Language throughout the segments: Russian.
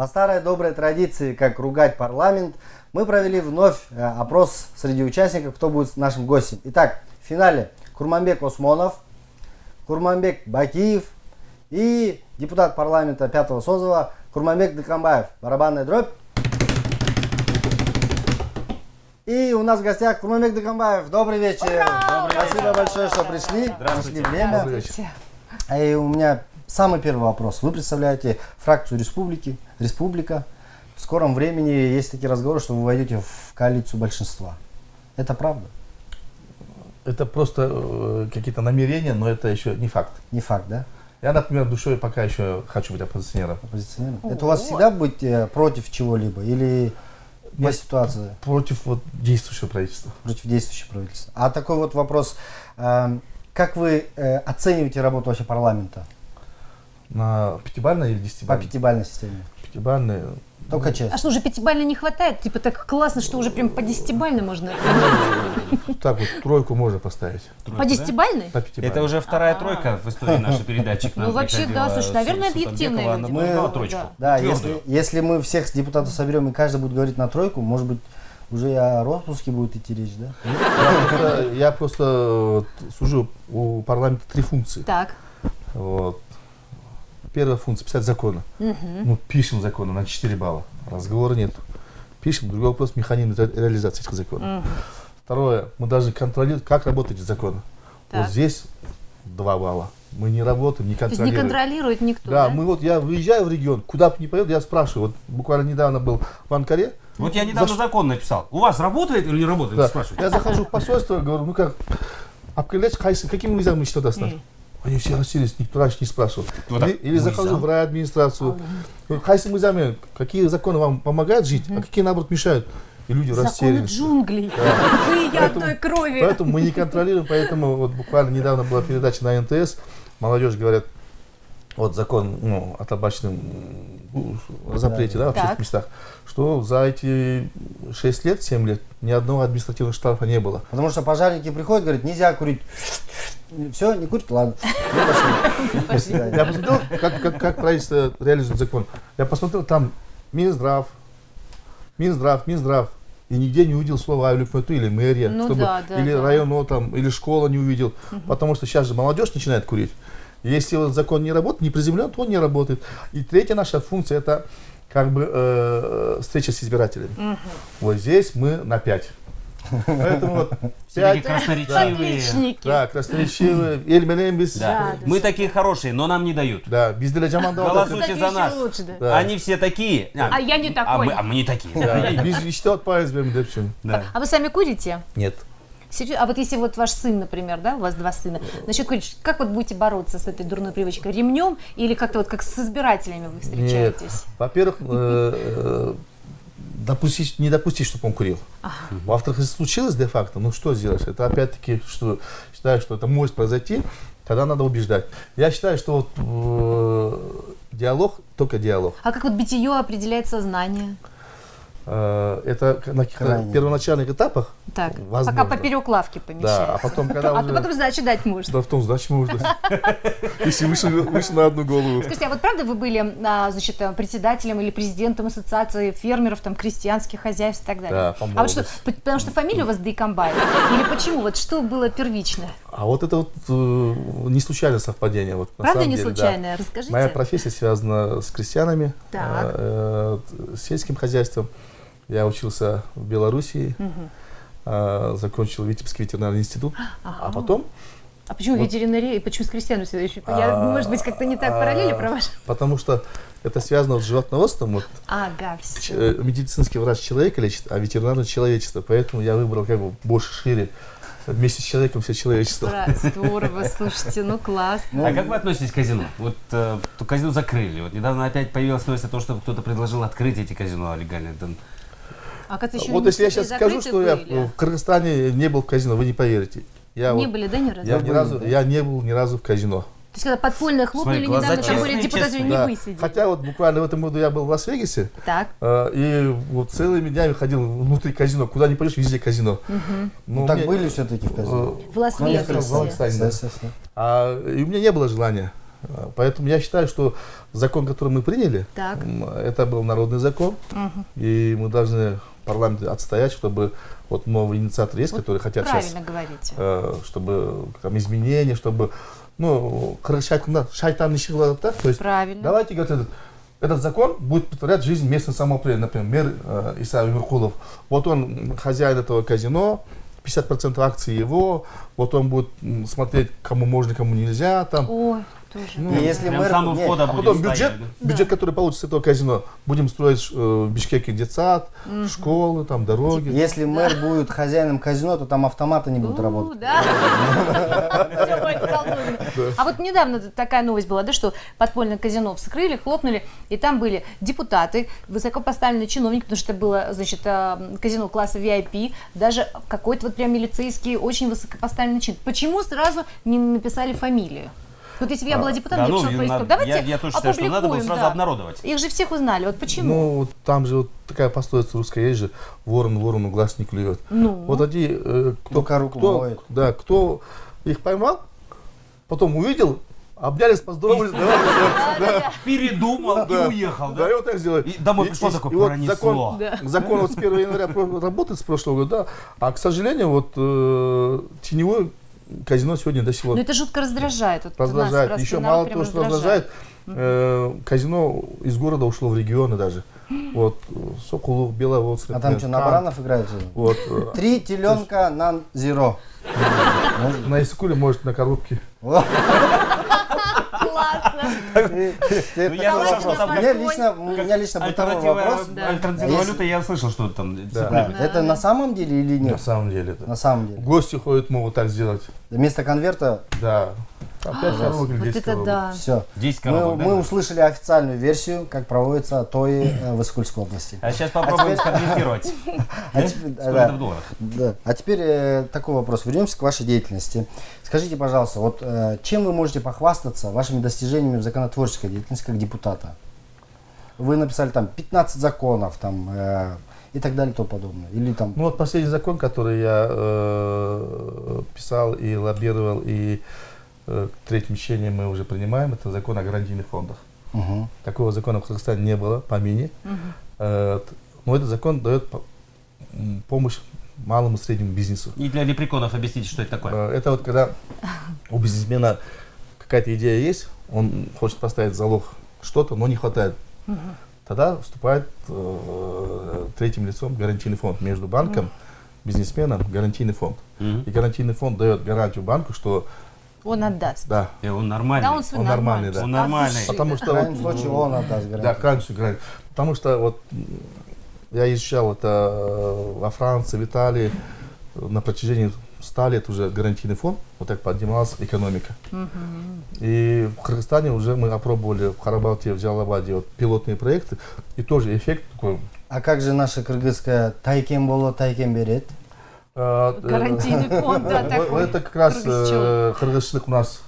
По старой доброй традиции, как ругать парламент, мы провели вновь э, опрос среди участников, кто будет нашим гостем. Итак, в финале Курманбек Осмонов, Курманбек Бакиев и депутат парламента пятого созыва Курманбек Декамбаев. Барабанная дробь. И у нас в гостях Курманбек Декамбаев. Добрый вечер. Добрый Спасибо большое, что пришли. Нашли время. И у меня самый первый вопрос. Вы представляете фракцию республики, республика. В скором времени есть такие разговоры, что вы войдете в коалицию большинства. Это правда? Это просто э, какие-то намерения, но это еще не факт. Не факт, да? Я, например, душой пока еще хочу быть оппозиционером. Оппозиционером? Это у вас всегда быть э, против чего-либо? Или по Нет, ситуации? Против вот действующего правительства. Против действующего правительства. А такой вот вопрос. э, Как вы э, оцениваете работу вообще парламента На пятибалльной или по десятибалльной? пятибалльной системе? Пятибалльной. Только А честно. что, уже пятибалльно не хватает? Типа так классно, что уже прям по десятибалльной можно оценить. Так вот, тройку можно поставить. По десятибалльной? На пятибалльной. Это уже вторая тройка в истории нашей передачи. Ну, вообще, да, слушай, наверное, предлагала Мы- тройку. Да, если, если мы всех депутатов соберем и каждый будет говорить на тройку, может быть, уже о распуске будет идти речь, да? Я просто, я просто э, сужу у парламента три функции. Так. Вот. Первая функция – писать законы. Ну, пишем законы на 4 балла. Разговора нет. Пишем. Другой вопрос – механизм ре- реализации этих законов. Второе – мы должны контролировать, как работают эти законы. Так. Вот здесь 2 балла. Мы не работаем, не То есть не контролируем. контролирует никто, Да, да? мы вот, я выезжаю в регион, куда бы ни поеду, я спрашиваю. Вот буквально недавно был в Анкаре. Вот я недавно За- закон написал. У вас работает или не работает? Да. Спрашивайте. Я захожу в посольство, говорю, ну как, обкрылять Хайсы, каким визам мы что достать? Они все расселись, никто раньше не спрашивал. Вот так, или, или захожу в райадминистрацию. Говорю, Хайсы мы какие законы вам помогают жить, а какие, наоборот, мешают? И люди Законы растерялись. джунглей. Вы и я одной крови. Поэтому мы не контролируем, поэтому вот буквально недавно была передача на НТС, молодежь говорят, вот закон ну, о табачном м, запрете да, в Так. общественных местах, что за эти 6 лет, 7 лет ни одного административного штрафа не было. Потому что пожарники приходят, говорят, нельзя курить. Все, не курить, ладно. Свидания. Я посмотрел, как, как, как правительство реализует закон. Я посмотрел, там Минздрав, Минздрав, Минздрав. И нигде не увидел слова Айлюпмету или мэрия, Ну чтобы, да, да, или да. район там, или школа не увидел. Потому что сейчас же молодежь начинает курить. Если вот закон не работает, не приземлен, то он не работает. И третья наша функция это как бы э, встреча с избирателями. Вот здесь мы на 5. Поэтому вот 5, красноречивые. Отличники. да, красноречивые, эльменем без, Да. Мы такие хорошие, но нам не дают. да, без. Голосуйте за нас. лучше, да. Да. Они все такие. А я не А такой. мы, а мы не такие. Да, без hepsini. Да. А вы сами курите? Нет. Серьезно? А вот если вот ваш сын, например, да, у вас два сына, насчет курить, как вот будете бороться с этой дурной привычкой? Ремнем или как-то вот как с избирателями вы встречаетесь? Во-первых, э, э, допустить, не допустить, чтобы он курил. Во-вторых, если случилось де-факто, ну что сделаешь? Это опять-таки, что считаю, что это может произойти, тогда надо убеждать. Я считаю, что вот э, диалог, только диалог. А как вот битие определяет сознание? Э, это на Крайне. первоначальных этапах. Так, Возможно. пока поперек лавки Да, а помещается. потом, когда А уже... потом сдачи дать можно. Да, в том сдачи можно. Если выше, на одну голову. Скажите, а вот правда вы были, а, значит, э, председателем или президентом ассоциации фермеров, там, крестьянских хозяйств и так далее? Да, а вот что, потому что фамилия у вас Дейкомбаев? Или почему? Вот что было первично? А вот это вот э, не случайное совпадение. Вот, на Правда самом не деле, да. случайное? Расскажите. Моя профессия связана с крестьянами, э, э, сельским хозяйством. Я учился в Белоруссии, э, закончил Витебский ветеринарный институт, а потом, А почему Вот. ветеринария и почему с крестьянами следующий? Я, А, может быть, как-то не так параллели а, провожу? потому что это связано вот с животноводством. Вот, Ага, все. э, медицинский врач человека лечит, а ветеринарный человечество. Поэтому я выбрал как бы больше шире. Вместе с человеком все человечество. Здорово, слушайте, ну класс. А как вы относитесь к казино? Вот э, казино закрыли. Вот недавно опять появилась новость о том, что кто-то предложил открыть эти казино легально. А как еще Вот не если я сейчас скажу, что я были? в Кыргызстане не был в казино, вы не поверите. Я, Не вот- были, да, ни разу? я, То ни разу, я не был ни разу в казино. есть, когда подпольно хлопнули Смотри, недавно, там были честные, депутаты честные. не Да. высидели. Хотя вот буквально в этом году я был в Лас-Вегасе, Так, э, и вот целыми днями ходил внутри казино. Куда ни пойдешь, везде казино. Ну, Ну, так мне, были все-таки в казино. в я Лас-Вегасе. А, и у меня не было желания. Э, Поэтому я считаю, что закон, который мы приняли, Так. это был народный закон, и мы должны парламенте отстоять, чтобы вот новые инициаторы есть, Вот которые хотят сейчас, говорите. э, чтобы там изменения, чтобы, ну, шайтан, кылат да, то есть Правильно. давайте говорит, этот, этот закон будет повторять жизнь местного самоуправления. Например, мэр э, Иса Миркулов. Вот он хозяин этого казино, 50% акций его, вот он будет смотреть, кому можно, кому нельзя, там. Ой, тоже. Ну, И если мэр... самого не, входа А будет потом стоять, бюджет, да? бюджет, который получится с этого казино, будем строить э, в Бишкеке детсад, школы, там дороги. Если мэр будет хозяином казино, то там автоматы не будут У, работать. будет. А вот недавно такая новость была, да, что подпольное казино вскрыли, хлопнули, и там были депутаты, высокопоставленные чиновники, потому что это было, значит, э, казино класса VIP, даже какой-то вот прям милицейский, очень высокопоставленный чин. Почему сразу не написали фамилию? Вот если бы я была депутатом, Да, я ну, поискала. надо- Давайте я, я тоже считаю, что надо было сразу да. обнародовать. Их же всех узнали, вот почему? Ну, вот там же вот такая пословица русская есть же, ворон ворону глаз не клюет. Ну. Вот они, э, кто, руку кто, моет. да, кто их поймал, потом увидел, обнялись, поздоровались. Передумал да. и уехал, Да, да? и вот так сделали. И домой пришло и- такое, и вот пронесло. закон, закон вот с 1 января работает с прошлого года, да, а, к сожалению, вот э, теневое казино сегодня до сих пор Ну это жутко раздражает. Вот раздражает. Еще мало того, что раздражает, э, казино из города ушло в регионы даже. Вот, Сокулук, Беловодск. А там что, на баранов играют? Вот, э, Три теленка на зеро. на Искуле, может, на коробке. У меня Телефон. лично, у меня лично бытовой вопрос. Альтернативная валюта, я слышал, что там Это на самом деле или На нет? самом деле это. На самом деле. Гости ходят, могут так сделать. Вместо конверта Да. Опять или Вот 10 это да. все. 10 Мы, коробок, да? мы услышали официальную версию, как проводится ТОИ э, в Искульской области. А сейчас попробуем сконвертировать. А теперь, Сколько да, это в долларах? да. А теперь э, такой вопрос. Вернемся к вашей деятельности. Скажите, пожалуйста, вот э, чем вы можете похвастаться вашими достижениями в законотворческой деятельности как депутата? Вы написали там 15 законов там, и так далее и тому подобное. Или там... Ну вот последний закон, который я э, писал и лоббировал, и э, к третьему чтению мы уже принимаем, это закон о гарантийных фондах. Мгм. Такого закона в Казахстане не было, по мини. Э, т- но этот закон дает помощь малому и среднему бизнесу. И для лепреконов объясните, что это такое. Э, Это вот когда у бизнесмена какая-то идея есть, он хочет поставить залог что-то, но не хватает. Тогда вступает э, третьим лицом гарантийный фонд между банком, бизнесменом, гарантийный фонд. Мгм. И гарантийный фонд дает гарантию банку, что Он отдаст. да, И он нормальный. Да, он свой Он нормальный, да. Он нормальный. Потому да. В что крайнем случае он отдаст гарантию. Да, крайнюю гарантию. Потому что вот я изучал это э, во Франции, в Италии э, на протяжении 100 лет уже гарантийный фонд, вот так поднималась экономика. И в Кыргызстане уже мы опробовали в Харабалте, в Джалабаде вот пилотные проекты, и тоже эффект такой. А как же наша кыргызская тайкем было, тайкем берет? Э, э, Гарантийный фонд, да, Вот такой. Это как раз э, кыргызчылык у нас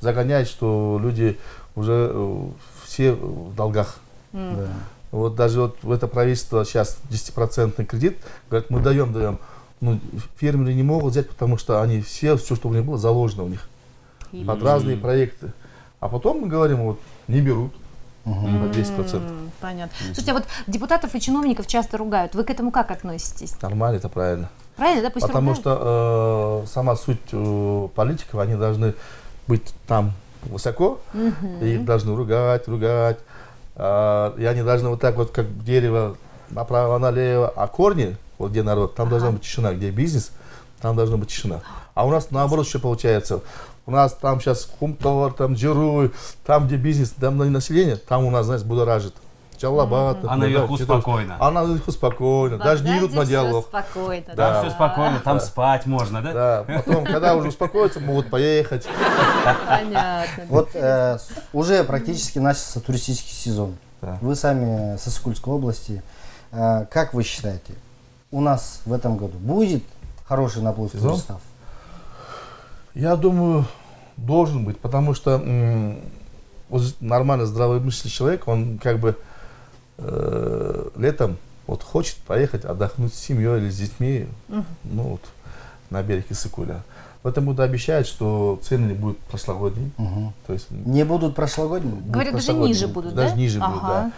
загоняет, что люди уже все в долгах. Вот даже вот в это правительство сейчас 10% кредит, говорят, мы даем, даем. Ну, фермеры не могут взять, потому что они все, все, что у них было, заложено у них. Под разные проекты. А потом мы говорим, вот, не берут на 10%. М, Понятно. Слушайте, а вот депутатов и чиновников часто ругают. Вы к этому как относитесь? Нормально, это правильно. Правильно, да? Пусть Потому ругают. что э, сама суть э, политиков, они должны быть там высоко, и их должны ругать, ругать. А, и они должны вот так вот, как дерево, направо-налево. А корни, вот где народ, там должна быть тишина. Где бизнес, там должна быть тишина. А у нас наоборот еще получается. У нас там сейчас Хумтовар, там Джируй, там где бизнес, там население, там у нас, знаешь, будоражит. Чалабат. А наверху спокойно. А наверху спокойно. Даже не идут на диалог. спокойно. Да. все спокойно, там спать можно, да? Да, потом, когда уже успокоятся, могут поехать. Понятно. Вот э, уже практически начался туристический сезон. Вы сами со Сокульской области. Э, как вы считаете, у нас в этом году будет хороший наплыв туристов? Я думаю, должен быть, потому что вот нормально здравомыслящий человек, он как бы э, летом вот хочет поехать отдохнуть с семьей или с детьми, ну вот на берег Иссыкуля. В этом году обещают, что цены не будут прошлогодние. То есть Не будут прошлогодние? будут Говорят, даже прошлогодние. ниже будут, Даже да? ниже будут, Ага.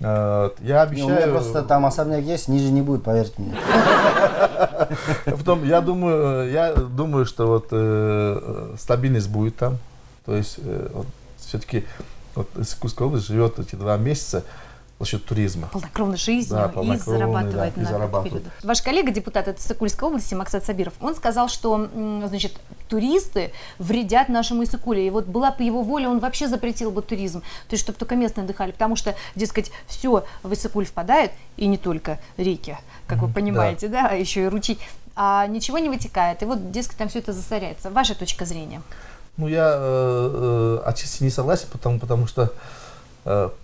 да. Э, Я Не, у меня обещаю... просто там особняк есть, ниже не будет, поверьте мне. Потом, я думаю, э, я думаю, что вот э, стабильность будет там. То есть э, вот, все-таки вот Иркутская область живет эти два месяца за счет туризма. полнокровной жизнью Да, и полнокровной, зарабатывает да, и на этот зарабатывает. период. Ваш коллега, депутат от Иссыкульской области Максат Сабиров, он сказал, что значит, туристы вредят нашему Иссыкуле. И вот была бы его воля, он вообще запретил бы туризм, то есть чтобы только местные отдыхали, потому что, дескать, все в Иссыкуль впадает, и не только реки, как вы понимаете, да, а еще и ручей, а ничего не вытекает, и вот, дескать, там все это засоряется. Ваша точка зрения? Ну, я э, э, отчасти не согласен, потому, потому что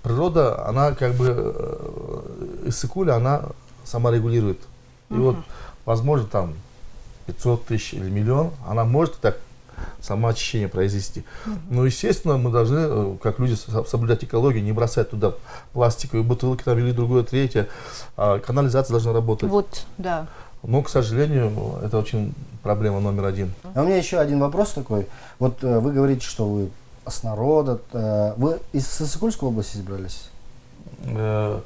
природа, она как бы, э, Иссыкуля, она саморегулирует. И вот, возможно, там 500 тысяч или миллион, она может так самоочищение произвести. Но, естественно, мы должны, э, как люди, со- соблюдать экологию, не бросать туда пластиковые бутылки там, или другое, третье. А канализация должна работать. Вот, да. Но, к сожалению, это очень проблема номер один. А у меня еще один вопрос такой. Вот э, вы говорите, что вы с народа. э, Вы из Сысыкульской области избрались? Э,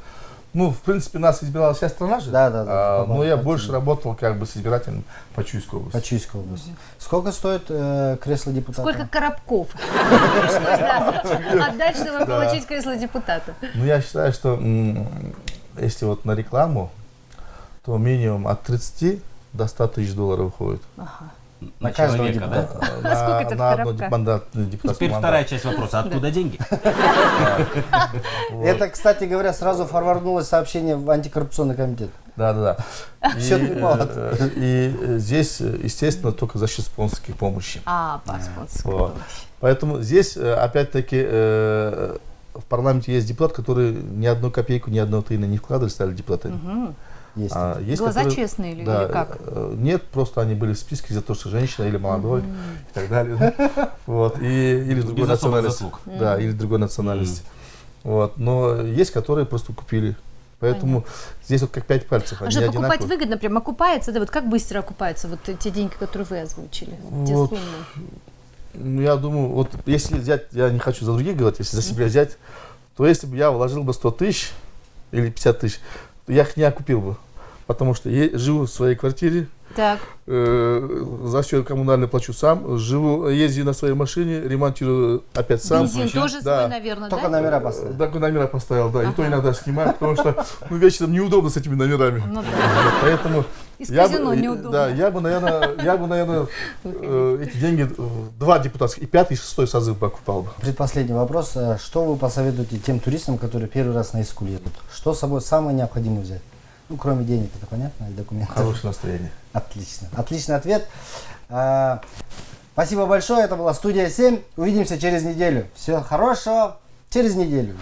Ну, в принципе, нас избирала вся страна же. Да, да, да, А, но я больше работал как бы с избирателем по Чуйской области. По Чуйской области. Сколько стоит э, кресло депутата? Сколько коробков отдать, чтобы получить кресло депутата? Ну, я считаю, что если вот на рекламу, то минимум от 30 до 100 тысяч долларов уходит. На каждого человека, депутата. Э, На, Сколько это на одно коробках? мандатное депутатское Теперь мандат. вторая часть вопроса. Откуда деньги? Это, кстати говоря, сразу форварднулось сообщение в антикоррупционный комитет. Да, да, да. И, э, и э, здесь, э, естественно, только за счет спонсорской помощи. А, паспорт. Вот. Поэтому здесь, опять-таки, в парламенте есть депутат, который ни одну копейку, ни одного тына не вкладывали, стали депутатами. Есть. А есть, Глаза которые- честные или, да, или как? э, Нет, просто они были в списке за то, что женщина или молодой и так далее. Вот. И, или другой национальности. Да, или другой национальности. Вот. Но есть, которые просто купили. Поэтому здесь вот как пять пальцев. А что, покупать одинаковые. выгодно, прям окупается, да, вот как быстро окупаются вот те деньги, которые вы озвучили, те Вот. суммы? Ну, я думаю, вот если взять, я не хочу за других говорить, если за себя взять, то если бы я вложил бы 100 тысяч или 50 тысяч, то я их не окупил бы. Потому что я живу в своей квартире, Так, э, за все коммунальное плачу сам, живу, езжу на своей машине, ремонтирую опять сам. бензин еще? тоже Да. свой, наверное, Только да? номера поставили. Так номера поставил, да, и то иногда снимаю, потому что ну, вечером неудобно с этими номерами. Ну да. Поэтому Из я казино бы, неудобно. да, я бы, наверное, я бы, наверное, э, эти деньги, два депутатских, и пятый, и шестой созыв бы окупал бы. Предпоследний вопрос. Э, Что вы посоветуете тем туристам, которые первый раз на Искуль едут? Что с собой самое необходимое взять? Ну, кроме денег, это понятно, и документов. Хорошее настроение. Отлично. Отличный ответ. А, Спасибо большое. Это была студия 7. Увидимся через неделю. Всего хорошего. Через неделю.